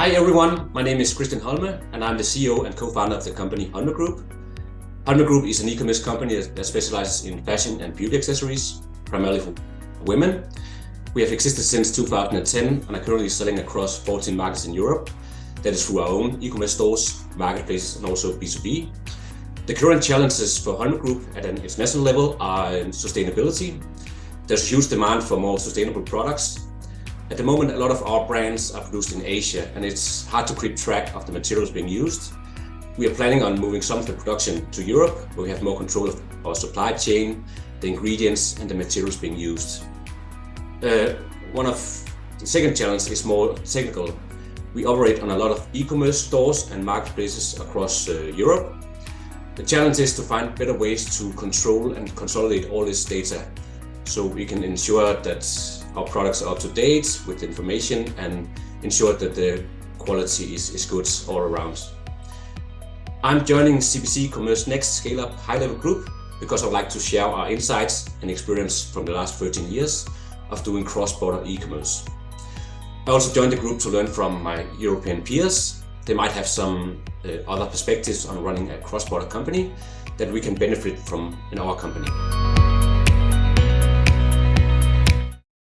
Hi everyone, my name is Christian Holme and I'm the CEO and co-founder of the company Holme Group. Holme Group is an e-commerce company that specializes in fashion and beauty accessories, primarily for women. We have existed since 2010 and are currently selling across 14 markets in Europe. That is through our own e-commerce stores, marketplaces and also B2B. The current challenges for Holme Group at an international level are sustainability. There's huge demand for more sustainable products at the moment, a lot of our brands are produced in Asia and it's hard to keep track of the materials being used. We are planning on moving some of the production to Europe, where we have more control of our supply chain, the ingredients and the materials being used. Uh, one of the second challenge is more technical. We operate on a lot of e-commerce stores and marketplaces across uh, Europe. The challenge is to find better ways to control and consolidate all this data so we can ensure that our products are up to date with information and ensure that the quality is, is good all around. I'm joining CBC Commerce Next Scale Up High Level Group because I'd like to share our insights and experience from the last 13 years of doing cross-border e-commerce. I also joined the group to learn from my European peers. They might have some uh, other perspectives on running a cross-border company that we can benefit from in our company.